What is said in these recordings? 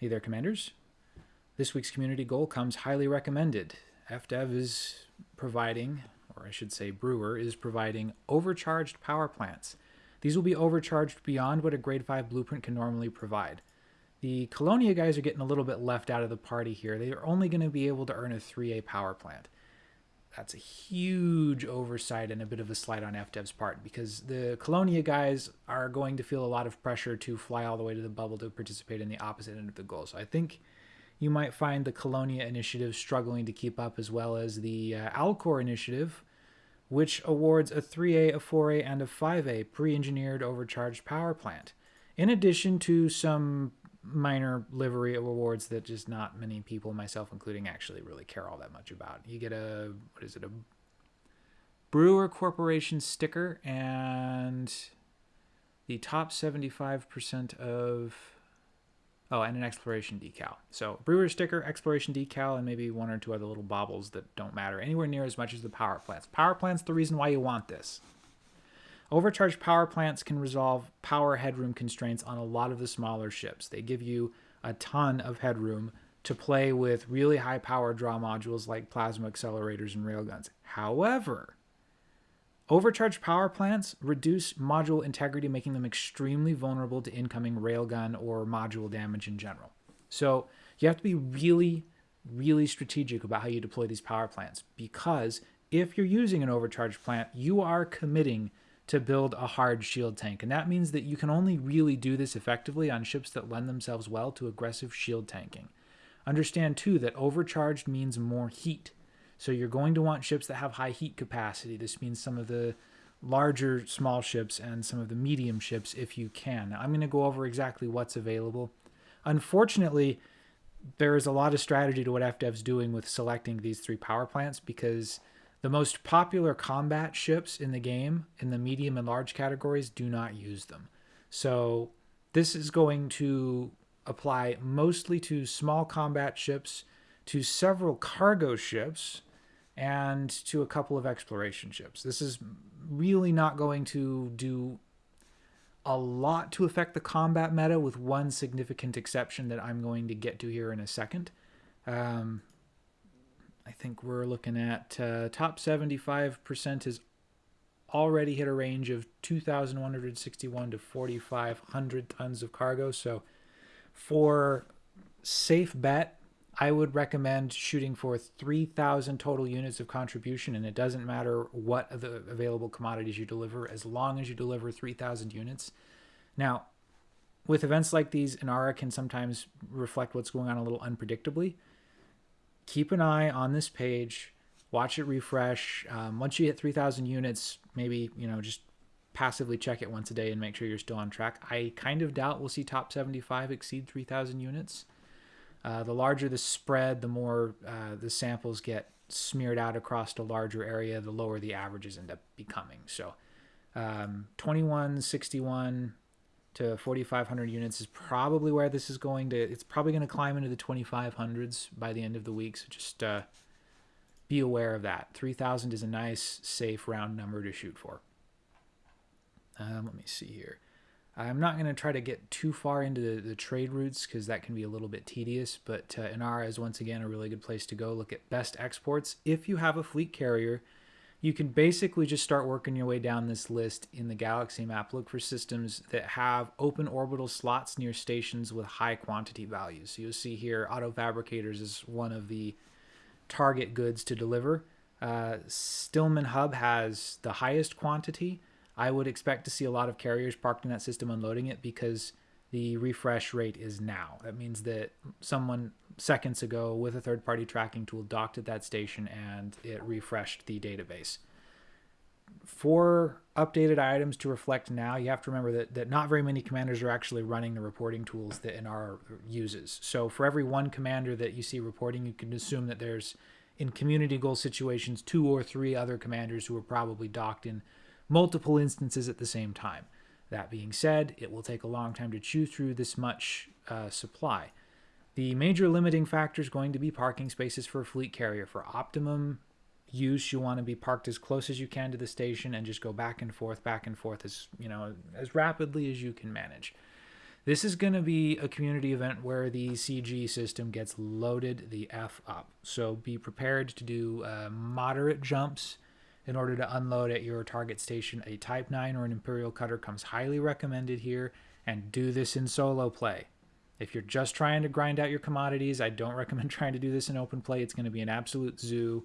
Hey there, commanders. This week's community goal comes highly recommended. FDev is providing, or I should say, Brewer is providing overcharged power plants. These will be overcharged beyond what a grade 5 blueprint can normally provide. The Colonia guys are getting a little bit left out of the party here. They are only going to be able to earn a 3A power plant. That's a huge oversight and a bit of a slight on FDev's part because the Colonia guys are going to feel a lot of pressure to fly all the way to the bubble to participate in the opposite end of the goal. So I think you might find the Colonia initiative struggling to keep up as well as the uh, Alcor initiative, which awards a 3A, a 4A, and a 5A pre engineered overcharged power plant, in addition to some minor livery awards that just not many people, myself including, actually really care all that much about. You get a, what is it, a Brewer Corporation sticker and the top 75% of, oh, and an exploration decal. So Brewer sticker, exploration decal, and maybe one or two other little baubles that don't matter anywhere near as much as the power plants. Power plants, the reason why you want this. Overcharged power plants can resolve power headroom constraints on a lot of the smaller ships. They give you a ton of headroom to play with really high power draw modules like plasma accelerators and railguns. However, overcharged power plants reduce module integrity, making them extremely vulnerable to incoming railgun or module damage in general. So you have to be really, really strategic about how you deploy these power plants because if you're using an overcharged plant, you are committing to build a hard shield tank. And that means that you can only really do this effectively on ships that lend themselves well to aggressive shield tanking. Understand too that overcharged means more heat. So you're going to want ships that have high heat capacity. This means some of the larger small ships and some of the medium ships if you can. Now, I'm going to go over exactly what's available. Unfortunately, there is a lot of strategy to what FDev's doing with selecting these three power plants because the most popular combat ships in the game, in the medium and large categories, do not use them. So this is going to apply mostly to small combat ships, to several cargo ships, and to a couple of exploration ships. This is really not going to do a lot to affect the combat meta, with one significant exception that I'm going to get to here in a second. Um, I think we're looking at uh, top 75% has already hit a range of 2,161 to 4,500 tons of cargo. So for safe bet, I would recommend shooting for 3,000 total units of contribution, and it doesn't matter what of the available commodities you deliver, as long as you deliver 3,000 units. Now, with events like these, Inara can sometimes reflect what's going on a little unpredictably keep an eye on this page, watch it refresh. Um, once you hit 3,000 units, maybe, you know, just passively check it once a day and make sure you're still on track. I kind of doubt we'll see top 75 exceed 3,000 units. Uh, the larger the spread, the more uh, the samples get smeared out across a larger area, the lower the averages end up becoming. So um, 21, 61, to 4,500 units is probably where this is going to. It's probably going to climb into the 2,500s by the end of the week. So just uh, be aware of that. 3,000 is a nice, safe, round number to shoot for. Um, let me see here. I'm not going to try to get too far into the, the trade routes because that can be a little bit tedious, but uh, Inara is once again a really good place to go. Look at best exports. If you have a fleet carrier, you can basically just start working your way down this list in the Galaxy map. Look for systems that have open orbital slots near stations with high quantity values. So you'll see here Auto Fabricators is one of the target goods to deliver. Uh, Stillman Hub has the highest quantity. I would expect to see a lot of carriers parked in that system unloading it because the refresh rate is now. That means that someone seconds ago with a third party tracking tool docked at that station and it refreshed the database. For updated items to reflect now, you have to remember that, that not very many commanders are actually running the reporting tools that Inara uses. So for every one commander that you see reporting, you can assume that there's, in community goal situations, two or three other commanders who are probably docked in multiple instances at the same time. That being said, it will take a long time to chew through this much uh, supply. The major limiting factor is going to be parking spaces for a fleet carrier. For optimum use, you want to be parked as close as you can to the station and just go back and forth, back and forth as you know as rapidly as you can manage. This is going to be a community event where the CG system gets loaded the F up. So be prepared to do uh, moderate jumps in order to unload at your target station. A Type 9 or an Imperial Cutter comes highly recommended here, and do this in solo play. If you're just trying to grind out your commodities, I don't recommend trying to do this in open play. It's going to be an absolute zoo.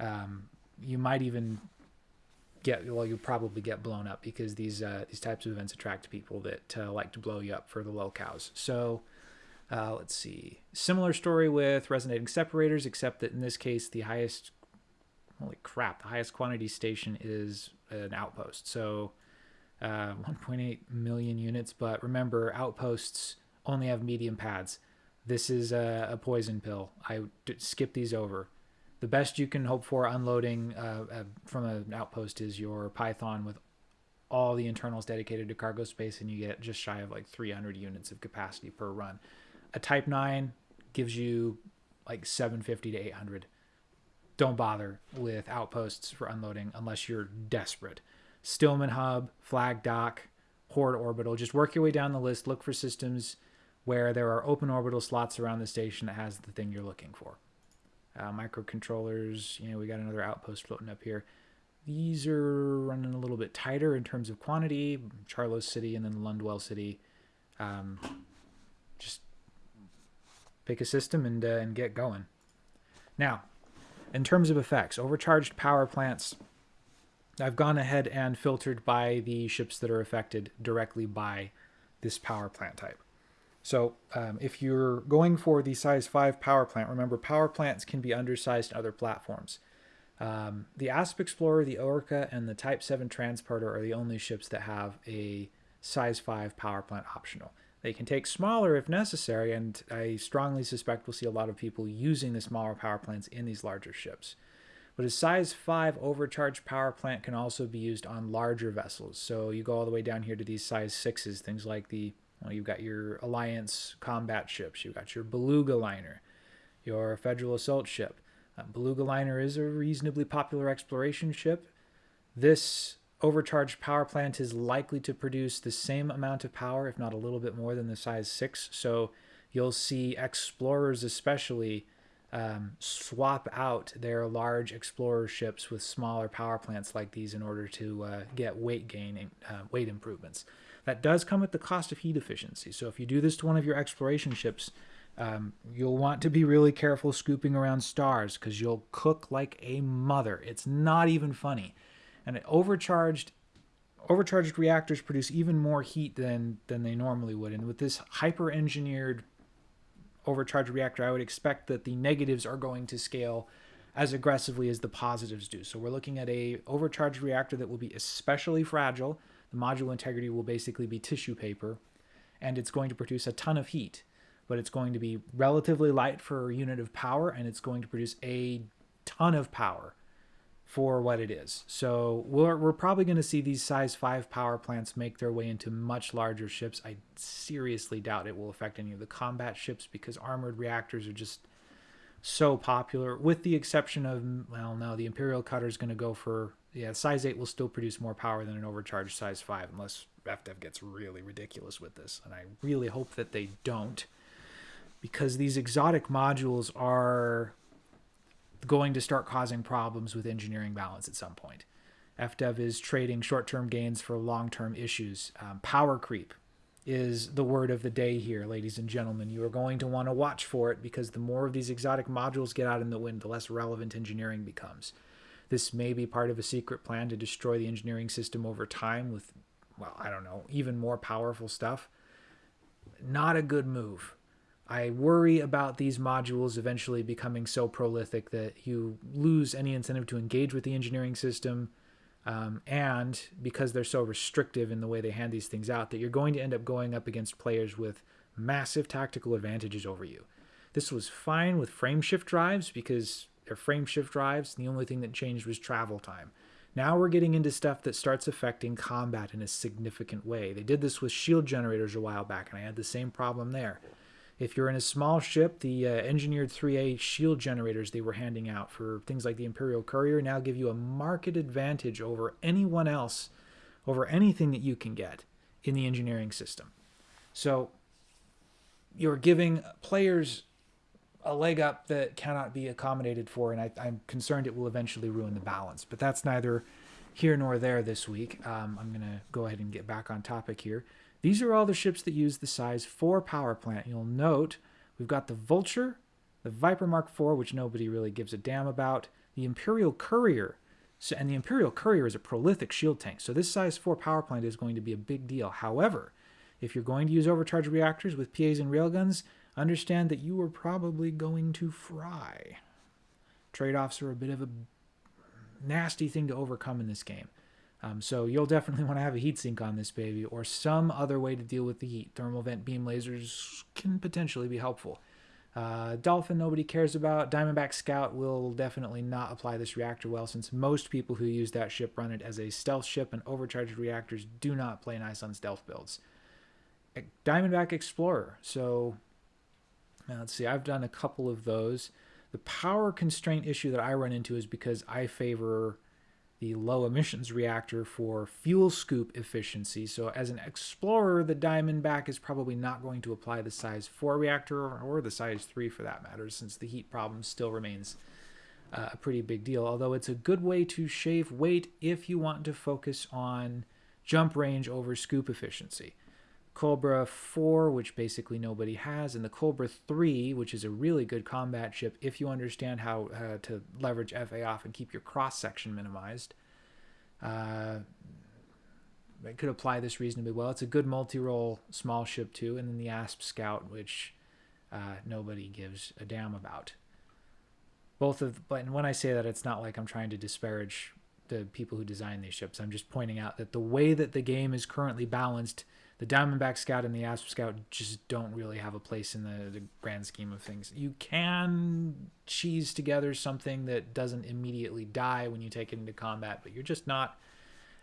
Um, you might even get well, you'll probably get blown up because these uh, these types of events attract people that uh, like to blow you up for the lolcows. So uh, let's see. Similar story with resonating separators, except that in this case, the highest holy crap, the highest quantity station is an outpost. So uh, 1.8 million units. But remember, outposts only have medium pads. This is a, a poison pill. I skip these over the best you can hope for unloading uh, uh, from an outpost is your Python with all the internals dedicated to cargo space, and you get just shy of like 300 units of capacity per run. A Type 9 gives you like 750 to 800. Don't bother with outposts for unloading unless you're desperate. Stillman Hub, Flag Dock, Horde Orbital. Just work your way down the list. Look for systems where there are open orbital slots around the station that has the thing you're looking for uh, microcontrollers. You know, we got another outpost floating up here. These are running a little bit tighter in terms of quantity. Charlos City and then Lundwell City. Um, just pick a system and uh, and get going. Now, in terms of effects, overcharged power plants. I've gone ahead and filtered by the ships that are affected directly by this power plant type. So um, if you're going for the size 5 power plant, remember power plants can be undersized in other platforms. Um, the Asp Explorer, the Orca, and the Type 7 Transporter are the only ships that have a size 5 power plant optional. They can take smaller if necessary, and I strongly suspect we'll see a lot of people using the smaller power plants in these larger ships. But a size 5 overcharged power plant can also be used on larger vessels. So you go all the way down here to these size 6s, things like the well, you've got your Alliance combat ships. You've got your Beluga liner, your Federal assault ship. Uh, Beluga liner is a reasonably popular exploration ship. This overcharged power plant is likely to produce the same amount of power, if not a little bit more than the size 6. So you'll see explorers especially um, swap out their large explorer ships with smaller power plants like these in order to uh, get weight gain, uh, weight improvements. That does come at the cost of heat efficiency. So if you do this to one of your exploration ships, um, you'll want to be really careful scooping around stars because you'll cook like a mother. It's not even funny. And overcharged overcharged reactors produce even more heat than than they normally would. And with this hyper engineered overcharged reactor, I would expect that the negatives are going to scale as aggressively as the positives do. So we're looking at a overcharged reactor that will be especially fragile module integrity will basically be tissue paper, and it's going to produce a ton of heat, but it's going to be relatively light for a unit of power, and it's going to produce a ton of power for what it is. So we're, we're probably going to see these size 5 power plants make their way into much larger ships. I seriously doubt it will affect any of the combat ships because armored reactors are just so popular, with the exception of, well, no, the Imperial Cutter is going to go for yeah, size 8 will still produce more power than an overcharged size 5 unless FDev gets really ridiculous with this. And I really hope that they don't because these exotic modules are going to start causing problems with engineering balance at some point. FDev is trading short-term gains for long-term issues. Um, power creep is the word of the day here, ladies and gentlemen. You are going to want to watch for it because the more of these exotic modules get out in the wind, the less relevant engineering becomes. This may be part of a secret plan to destroy the engineering system over time with, well, I don't know, even more powerful stuff. Not a good move. I worry about these modules eventually becoming so prolific that you lose any incentive to engage with the engineering system. Um, and because they're so restrictive in the way they hand these things out, that you're going to end up going up against players with massive tactical advantages over you. This was fine with frameshift drives because their frameshift drives. The only thing that changed was travel time. Now we're getting into stuff that starts affecting combat in a significant way. They did this with shield generators a while back, and I had the same problem there. If you're in a small ship, the uh, engineered 3A shield generators they were handing out for things like the Imperial Courier now give you a market advantage over anyone else, over anything that you can get in the engineering system. So you're giving players a leg up that cannot be accommodated for, and I, am concerned it will eventually ruin the balance. But that's neither here nor there this week. Um, I'm going to go ahead and get back on topic here. These are all the ships that use the size 4 power plant. You'll note we've got the Vulture, the Viper Mark IV, which nobody really gives a damn about, the Imperial Courier, so, and the Imperial Courier is a prolific shield tank, so this size 4 power plant is going to be a big deal. However, if you're going to use overcharged reactors with PAs and railguns, understand that you are probably going to fry. Trade-offs are a bit of a nasty thing to overcome in this game. Um, so you'll definitely want to have a heatsink on this baby or some other way to deal with the heat. Thermal vent beam lasers can potentially be helpful. Uh, Dolphin, nobody cares about. Diamondback Scout will definitely not apply this reactor well since most people who use that ship run it as a stealth ship and overcharged reactors do not play nice on stealth builds. Diamondback Explorer. So let's see, I've done a couple of those. The power constraint issue that I run into is because I favor the low emissions reactor for fuel scoop efficiency. So as an explorer, the Diamondback is probably not going to apply the size 4 reactor or the size 3 for that matter, since the heat problem still remains uh, a pretty big deal. Although it's a good way to shave weight if you want to focus on jump range over scoop efficiency. Cobra 4, which basically nobody has, and the Cobra 3, which is a really good combat ship if you understand how uh, to leverage FA off and keep your cross section minimized. Uh, I could apply this reasonably well. It's a good multi-role small ship too, and then the Asp Scout, which uh, nobody gives a damn about. Both of, but when I say that, it's not like I'm trying to disparage the people who design these ships. I'm just pointing out that the way that the game is currently balanced the Diamondback Scout and the Asp Scout just don't really have a place in the, the grand scheme of things. You can cheese together something that doesn't immediately die when you take it into combat, but you're just not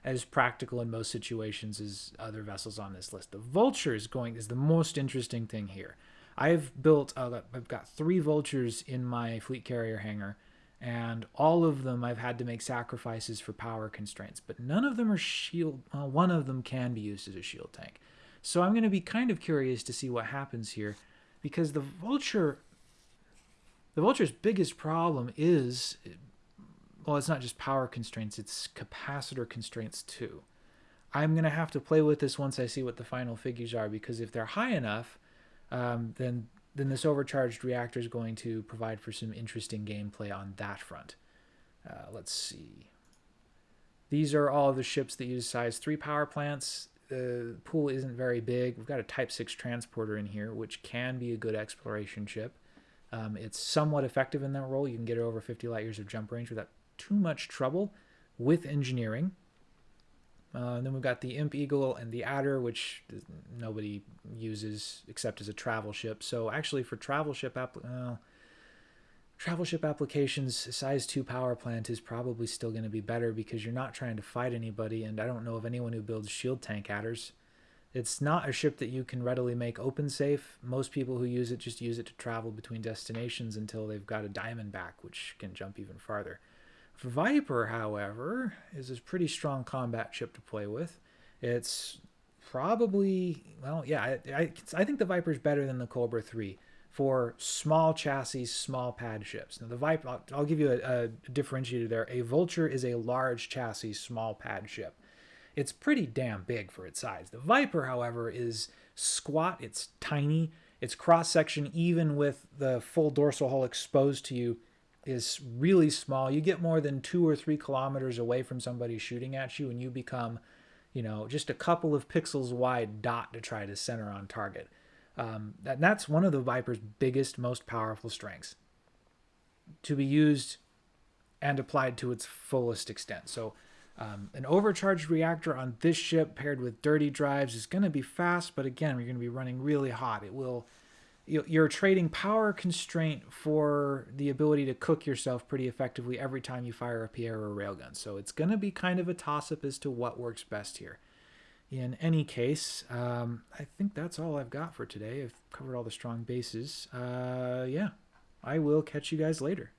as practical in most situations as other vessels on this list. The Vulture is going is the most interesting thing here. I've built uh, I've got three Vultures in my fleet carrier hangar and all of them I've had to make sacrifices for power constraints, but none of them are shield. One of them can be used as a shield tank. So I'm going to be kind of curious to see what happens here, because the Vulture, the Vulture's biggest problem is, well, it's not just power constraints; it's capacitor constraints too. I'm going to have to play with this once I see what the final figures are, because if they're high enough, um, then then this overcharged reactor is going to provide for some interesting gameplay on that front. Uh, let's see. These are all the ships that use size 3 power plants. The pool isn't very big. We've got a Type 6 transporter in here, which can be a good exploration ship. Um, it's somewhat effective in that role. You can get it over 50 light years of jump range without too much trouble with engineering. Uh, then we've got the Imp Eagle and the Adder, which nobody uses except as a travel ship. So actually, for travel ship uh, travel ship applications, size two power plant is probably still going to be better because you're not trying to fight anybody. And I don't know of anyone who builds shield tank adders. It's not a ship that you can readily make open safe. Most people who use it just use it to travel between destinations until they've got a Diamondback, which can jump even farther. Viper, however, is a pretty strong combat ship to play with. It's probably, well, yeah, I, I, I think the Viper is better than the Cobra 3 for small chassis, small pad ships. Now, the Viper, I'll, I'll give you a, a differentiator there. A Vulture is a large chassis, small pad ship. It's pretty damn big for its size. The Viper, however, is squat, it's tiny, its cross section, even with the full dorsal hull exposed to you, is really small. You get more than two or three kilometers away from somebody shooting at you, and you become, you know, just a couple of pixels wide dot to try to center on target. Um, that, that's one of the Viper's biggest, most powerful strengths to be used and applied to its fullest extent. So, um, an overcharged reactor on this ship paired with dirty drives is going to be fast, but again, we're going to be running really hot. It will you're trading power constraint for the ability to cook yourself pretty effectively every time you fire a PR or a railgun. So it's going to be kind of a toss-up as to what works best here. In any case, um, I think that's all I've got for today. I've covered all the strong bases. Uh, yeah, I will catch you guys later.